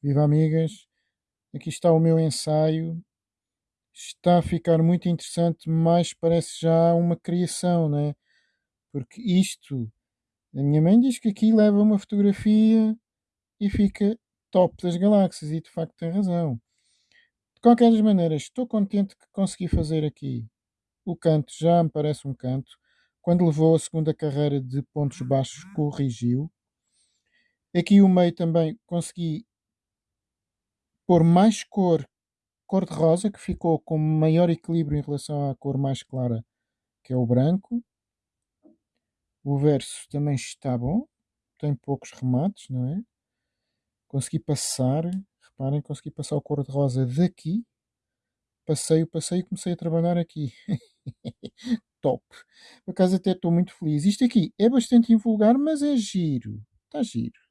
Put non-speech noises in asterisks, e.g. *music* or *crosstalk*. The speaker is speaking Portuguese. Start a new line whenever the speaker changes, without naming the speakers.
Viva amigas, aqui está o meu ensaio. Está a ficar muito interessante, mas parece já uma criação, né? Porque isto, a minha mãe diz que aqui leva uma fotografia e fica top das galáxias, e de facto tem razão. De qualquer das maneiras, estou contente que consegui fazer aqui o canto, já me parece um canto. Quando levou a segunda carreira de pontos baixos, corrigiu. Aqui o meio também consegui pôr mais cor, cor de rosa, que ficou com maior equilíbrio em relação à cor mais clara, que é o branco. O verso também está bom, tem poucos remates, não é? Consegui passar, reparem, consegui passar o cor de rosa daqui. Passei, passei e comecei a trabalhar aqui. *laughs* Top. Por acaso até estou muito feliz. Isto aqui é bastante invulgar, mas é giro. Está giro.